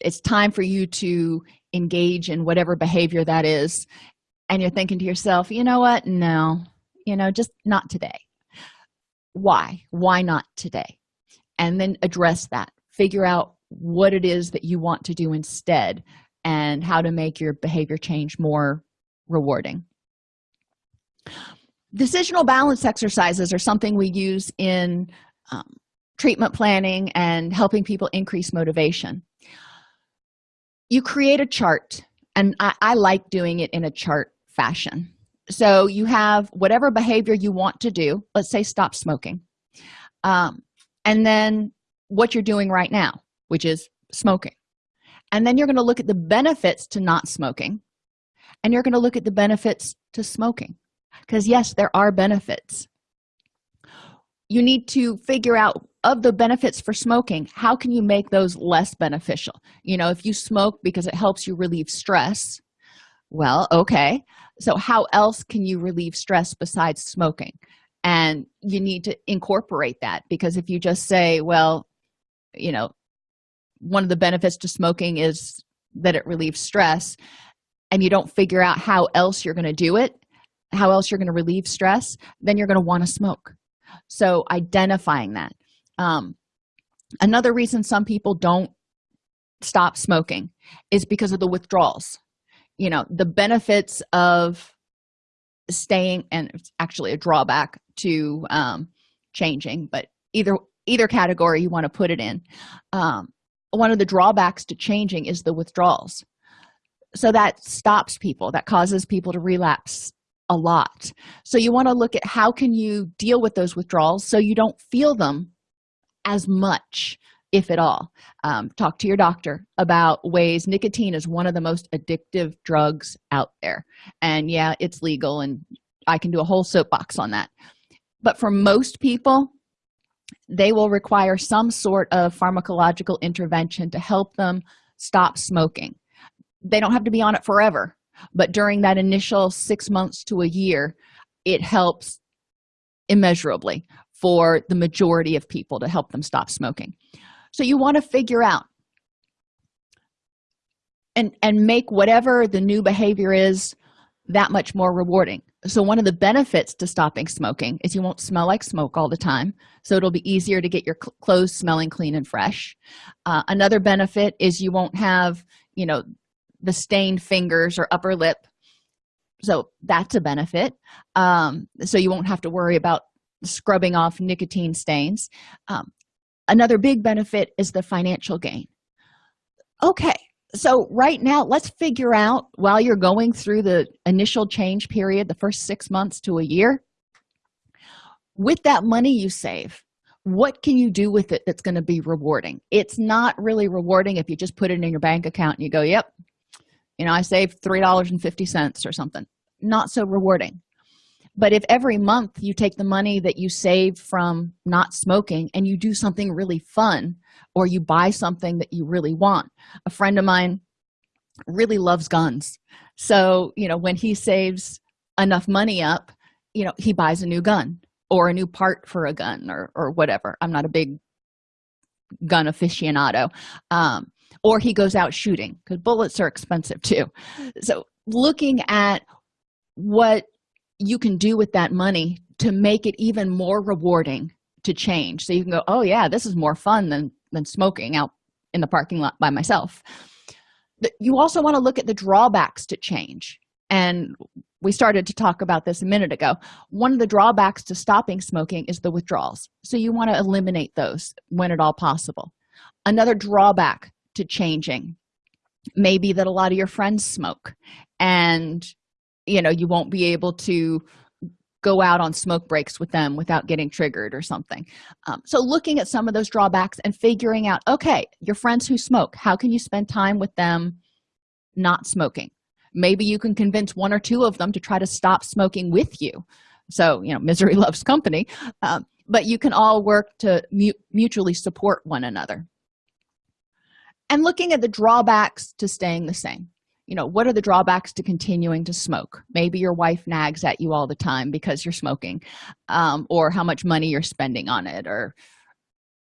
it's time for you to engage in whatever behavior that is and you're thinking to yourself you know what? No. You know just not today. Why? Why not today? And then address that. Figure out what it is that you want to do instead and how to make your behavior change more rewarding. Decisional balance exercises are something we use in um, treatment planning and helping people increase motivation. You create a chart and I, I, like doing it in a chart fashion. So you have whatever behavior you want to do. Let's say stop smoking. Um, and then what you're doing right now which is smoking. And then you're going to look at the benefits to not smoking and you're going to look at the benefits to smoking. Because yes there are benefits. You need to figure out of the benefits for smoking how can you make those less beneficial? You know if you smoke because it helps you relieve stress well okay. So how else can you relieve stress besides smoking? And you need to incorporate that because if you just say well you know one of the benefits to smoking is that it relieves stress and you don't figure out how else you're going to do it how else you're going to relieve stress then you're going to want to smoke. So identifying that um, another reason some people don't stop smoking is because of the withdrawals. You know the benefits of staying and it's actually a drawback to um, changing but either either category you want to put it in. Um, one of the drawbacks to changing is the withdrawals. So that stops people that causes people to relapse a lot. So you want to look at how can you deal with those withdrawals so you don't feel them as much if at all. Um, talk to your doctor about ways nicotine is one of the most addictive drugs out there. And yeah it's legal and i can do a whole soapbox on that. But for most people they will require some sort of pharmacological intervention to help them stop smoking. They don't have to be on it forever but during that initial six months to a year it helps immeasurably for the majority of people to help them stop smoking. So you want to figure out and and make whatever the new behavior is that much more rewarding. So one of the benefits to stopping smoking is you won't smell like smoke all the time so it'll be easier to get your cl clothes smelling clean and fresh. Uh, another benefit is you won't have you know the stained fingers or upper lip. So that's a benefit. Um, so you won't have to worry about scrubbing off nicotine stains. Um, another big benefit is the financial gain. Okay so right now let's figure out while you're going through the initial change period the first six months to a year with that money you save what can you do with it that's going to be rewarding? It's not really rewarding if you just put it in your bank account and you go yep you know i saved three dollars and fifty cents or something. Not so rewarding but if every month you take the money that you save from not smoking and you do something really fun or you buy something that you really want. A friend of mine really loves guns. So you know when he saves enough money up you know he buys a new gun or a new part for a gun or or whatever. I'm not a big gun aficionado. Um, or he goes out shooting because bullets are expensive too. So looking at what you can do with that money to make it even more rewarding to change. So you can go oh yeah this is more fun than than smoking out in the parking lot by myself. You also want to look at the drawbacks to change. And we started to talk about this a minute ago. One of the drawbacks to stopping smoking is the withdrawals. So you want to eliminate those when at all possible. Another drawback to changing may be that a lot of your friends smoke. And you know you won't be able to go out on smoke breaks with them without getting triggered or something. Um, so looking at some of those drawbacks and figuring out okay your friends who smoke how can you spend time with them not smoking? Maybe you can convince one or two of them to try to stop smoking with you. So you know misery loves company. Um, but you can all work to mu mutually support one another. And looking at the drawbacks to staying the same you know what are the drawbacks to continuing to smoke? Maybe your wife nags at you all the time because you're smoking um, or how much money you're spending on it or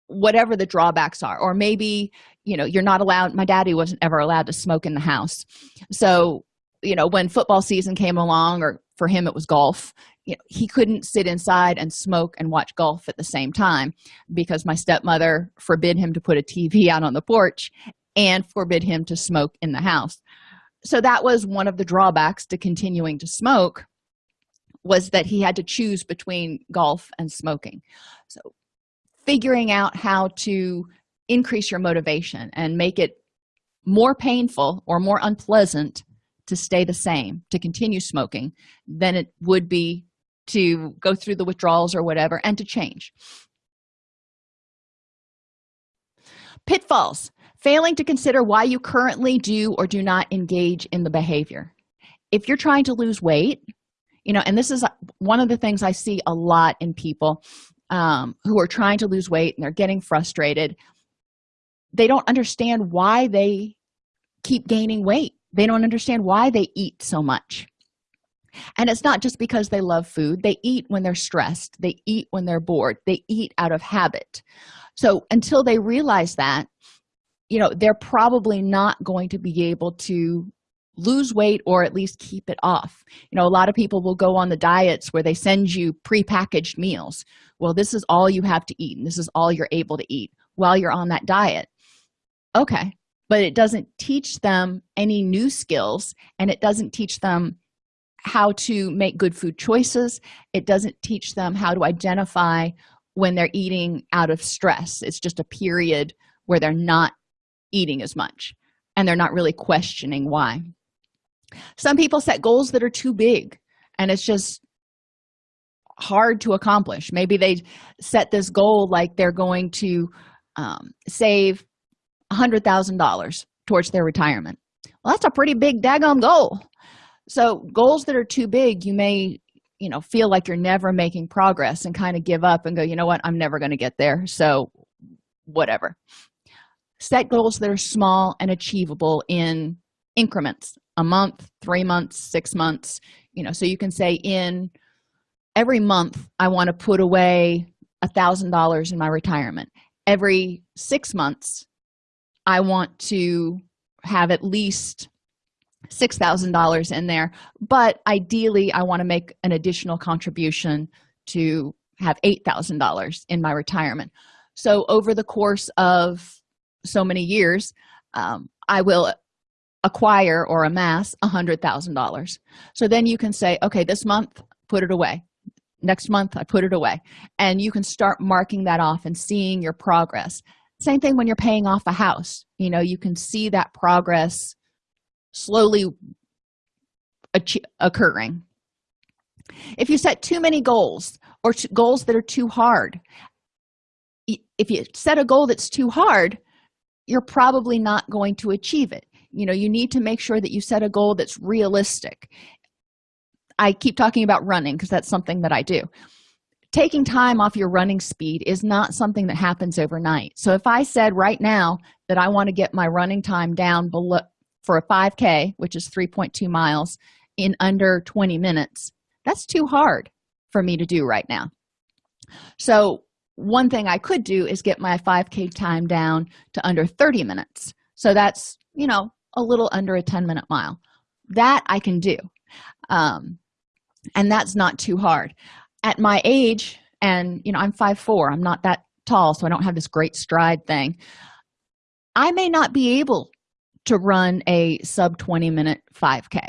whatever the drawbacks are. Or maybe you know you're not allowed my daddy wasn't ever allowed to smoke in the house. So you know when football season came along or for him it was golf you know, he couldn't sit inside and smoke and watch golf at the same time because my stepmother forbid him to put a tv out on the porch and forbid him to smoke in the house so that was one of the drawbacks to continuing to smoke was that he had to choose between golf and smoking. So figuring out how to increase your motivation and make it more painful or more unpleasant to stay the same to continue smoking than it would be to go through the withdrawals or whatever and to change. Pitfalls failing to consider why you currently do or do not engage in the behavior. If you're trying to lose weight you know and this is one of the things i see a lot in people um, who are trying to lose weight and they're getting frustrated they don't understand why they keep gaining weight. They don't understand why they eat so much. And it's not just because they love food. They eat when they're stressed. They eat when they're bored. They eat out of habit. So until they realize that you know they're probably not going to be able to lose weight or at least keep it off. You know a lot of people will go on the diets where they send you pre-packaged meals. Well this is all you have to eat and this is all you're able to eat while you're on that diet. Okay but it doesn't teach them any new skills and it doesn't teach them how to make good food choices. It doesn't teach them how to identify when they're eating out of stress. It's just a period where they're not eating as much and they're not really questioning why. Some people set goals that are too big and it's just hard to accomplish. Maybe they set this goal like they're going to um, save a hundred thousand dollars towards their retirement. Well that's a pretty big daggone goal. So goals that are too big you may you know feel like you're never making progress and kind of give up and go you know what? I'm never going to get there. So whatever set goals that are small and achievable in increments a month three months six months you know so you can say in every month i want to put away a thousand dollars in my retirement. Every six months i want to have at least six thousand dollars in there but ideally i want to make an additional contribution to have eight thousand dollars in my retirement. So over the course of so many years um, i will acquire or amass a hundred thousand dollars. So then you can say okay this month put it away. Next month i put it away. And you can start marking that off and seeing your progress. Same thing when you're paying off a house. You know you can see that progress slowly occurring. If you set too many goals or goals that are too hard if you set a goal that's too hard you're probably not going to achieve it. You know you need to make sure that you set a goal that's realistic. I keep talking about running because that's something that i do. Taking time off your running speed is not something that happens overnight. So if i said right now that i want to get my running time down below for a 5k which is 3.2 miles in under 20 minutes that's too hard for me to do right now. So one thing i could do is get my 5k time down to under 30 minutes. So that's you know a little under a 10 minute mile. That i can do. Um, and that's not too hard. At my age and you know i'm five four i'm not that tall so i don't have this great stride thing. I may not be able to run a sub 20 minute 5k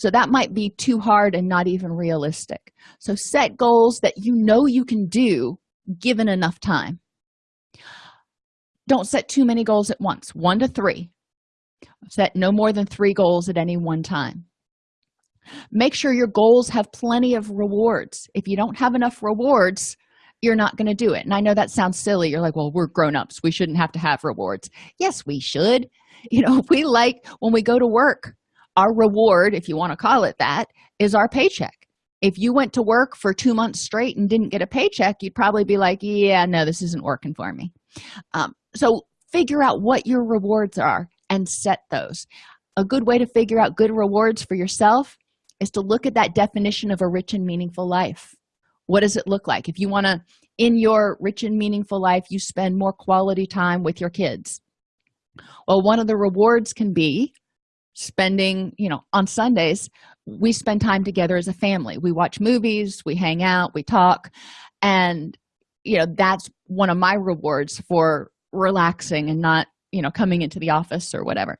so that might be too hard and not even realistic. So set goals that you know you can do given enough time. Don't set too many goals at once. One to three. Set no more than three goals at any one time. Make sure your goals have plenty of rewards. If you don't have enough rewards you're not going to do it. And i know that sounds silly. You're like well we're grown-ups. We shouldn't have to have rewards. Yes we should. You know we like when we go to work our reward if you want to call it that is our paycheck if you went to work for two months straight and didn't get a paycheck you'd probably be like yeah no this isn't working for me. Um, so figure out what your rewards are and set those. A good way to figure out good rewards for yourself is to look at that definition of a rich and meaningful life. What does it look like? If you want to in your rich and meaningful life you spend more quality time with your kids. Well one of the rewards can be spending you know on sundays we spend time together as a family. We watch movies we hang out we talk and you know that's one of my rewards for relaxing and not you know coming into the office or whatever.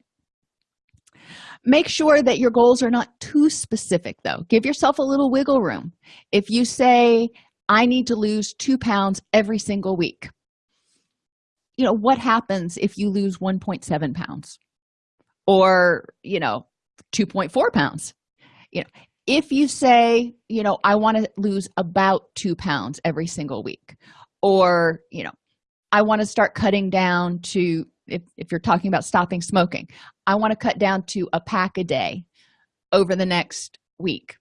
Make sure that your goals are not too specific though. Give yourself a little wiggle room. If you say i need to lose two pounds every single week you know what happens if you lose 1.7 pounds or you know 2.4 pounds. You know if you say you know i want to lose about two pounds every single week or you know i want to start cutting down to if, if you're talking about stopping smoking i want to cut down to a pack a day over the next week.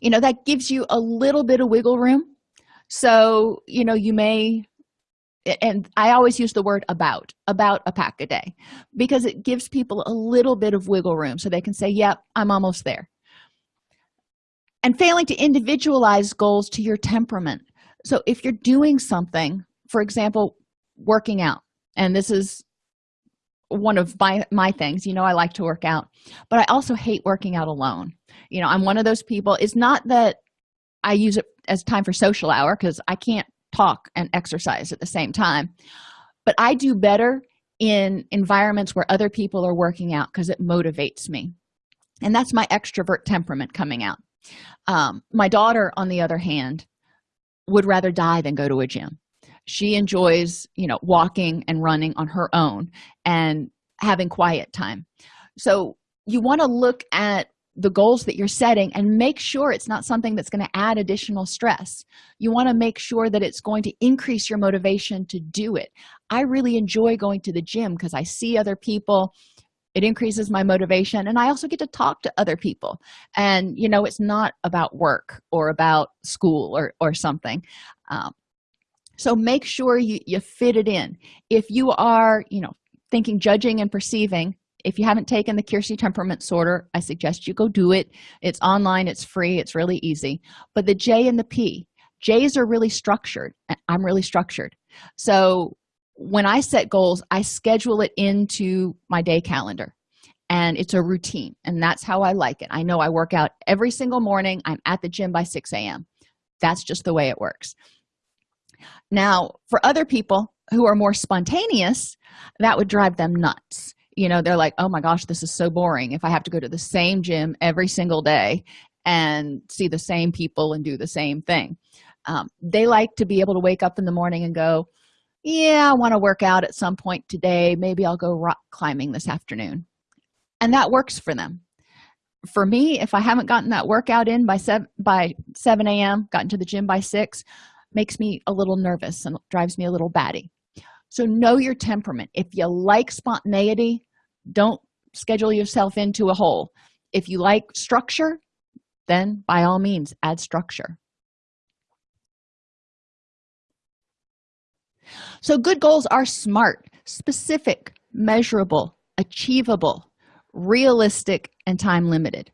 You know that gives you a little bit of wiggle room. So you know you may and i always use the word about about a pack a day because it gives people a little bit of wiggle room so they can say yep i'm almost there. And failing to individualize goals to your temperament. So if you're doing something for example working out and this is one of my my things you know i like to work out but i also hate working out alone. You know i'm one of those people. It's not that i use it as time for social hour because i can't talk and exercise at the same time. But i do better in environments where other people are working out because it motivates me. And that's my extrovert temperament coming out. Um, my daughter on the other hand would rather die than go to a gym. She enjoys you know walking and running on her own and having quiet time. So you want to look at the goals that you're setting and make sure it's not something that's going to add additional stress. You want to make sure that it's going to increase your motivation to do it. I really enjoy going to the gym because i see other people it increases my motivation and i also get to talk to other people. And you know it's not about work or about school or or something. Um, so make sure you, you fit it in. If you are you know thinking judging and perceiving if you haven't taken the keirsey temperament sorter i suggest you go do it. It's online it's free it's really easy. But the j and the p j's are really structured i'm really structured. So when i set goals i schedule it into my day calendar and it's a routine and that's how i like it. I know i work out every single morning i'm at the gym by 6 a.m that's just the way it works. Now for other people who are more spontaneous that would drive them nuts you know they're like oh my gosh this is so boring if i have to go to the same gym every single day and see the same people and do the same thing. Um, they like to be able to wake up in the morning and go yeah i want to work out at some point today. Maybe i'll go rock climbing this afternoon. And that works for them. For me if i haven't gotten that workout in by 7 by 7 a.m gotten to the gym by 6 makes me a little nervous and drives me a little batty. So know your temperament. If you like spontaneity don't schedule yourself into a hole. If you like structure then by all means add structure. So good goals are smart specific measurable achievable realistic and time limited.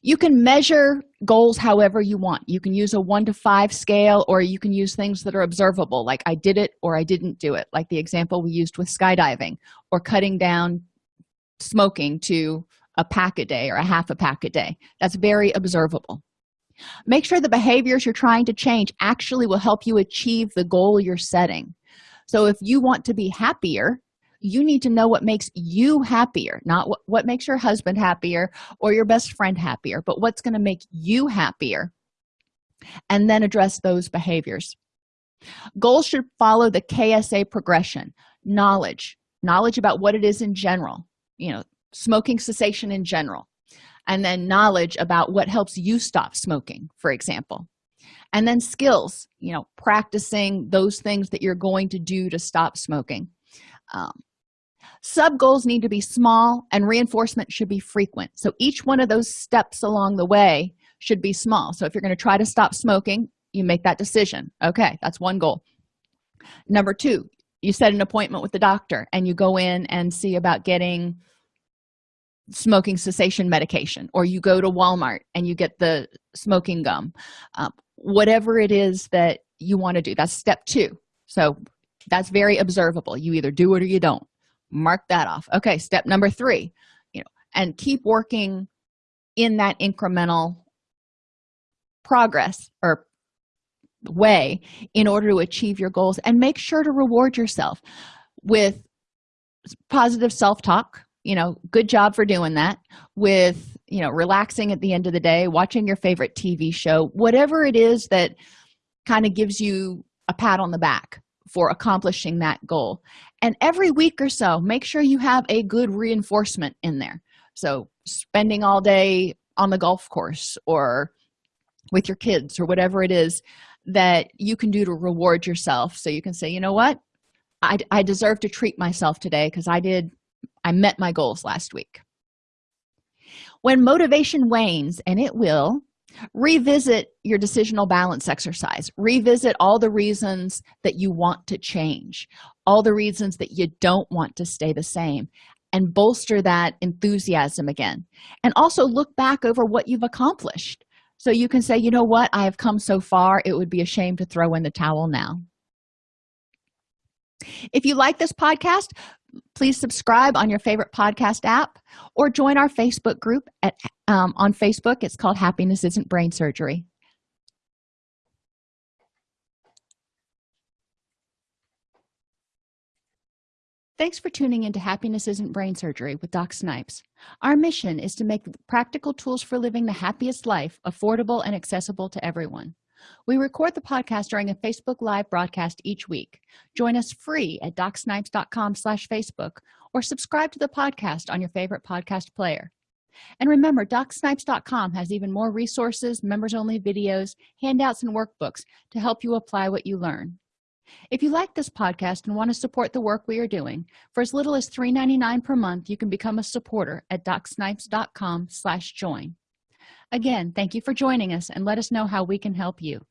You can measure goals however you want. You can use a one to five scale or you can use things that are observable like i did it or i didn't do it like the example we used with skydiving or cutting down smoking to a pack a day or a half a pack a day. That's very observable. Make sure the behaviors you're trying to change actually will help you achieve the goal you're setting. So if you want to be happier you need to know what makes you happier not what, what makes your husband happier or your best friend happier but what's going to make you happier. And then address those behaviors. Goals should follow the ksa progression knowledge knowledge about what it is in general you know smoking cessation in general and then knowledge about what helps you stop smoking for example. And then skills you know practicing those things that you're going to do to stop smoking. Um, sub goals need to be small and reinforcement should be frequent. So each one of those steps along the way should be small. So if you're going to try to stop smoking you make that decision. Okay that's one goal. Number two you set an appointment with the doctor and you go in and see about getting smoking cessation medication or you go to walmart and you get the smoking gum. Um, whatever it is that you want to do that's step two. So that's very observable. You either do it or you don't mark that off. Okay step number three you know and keep working in that incremental progress or way in order to achieve your goals and make sure to reward yourself with positive self-talk you know good job for doing that with you know relaxing at the end of the day watching your favorite tv show whatever it is that kind of gives you a pat on the back for accomplishing that goal. And every week or so make sure you have a good reinforcement in there. So spending all day on the golf course or with your kids or whatever it is that you can do to reward yourself. So you can say you know what? I, I deserve to treat myself today because i did i met my goals last week. When motivation wanes and it will revisit your decisional balance exercise. Revisit all the reasons that you want to change all the reasons that you don't want to stay the same and bolster that enthusiasm again. And also look back over what you've accomplished. So you can say you know what? I have come so far. It would be a shame to throw in the towel now. If you like this podcast please subscribe on your favorite podcast app or join our facebook group at um, on facebook it's called happiness isn't brain surgery Thanks for tuning into Happiness Isn't Brain Surgery with Doc Snipes. Our mission is to make practical tools for living the happiest life affordable and accessible to everyone. We record the podcast during a Facebook Live broadcast each week. Join us free at docsnipes.com slash Facebook or subscribe to the podcast on your favorite podcast player. And remember, docsnipes.com has even more resources, members-only videos, handouts, and workbooks to help you apply what you learn. if you like this podcast and want to support the work we are doing for as little as $3.99 per month you can become a supporter at docsnipes.com slash join again thank you for joining us and let us know how we can help you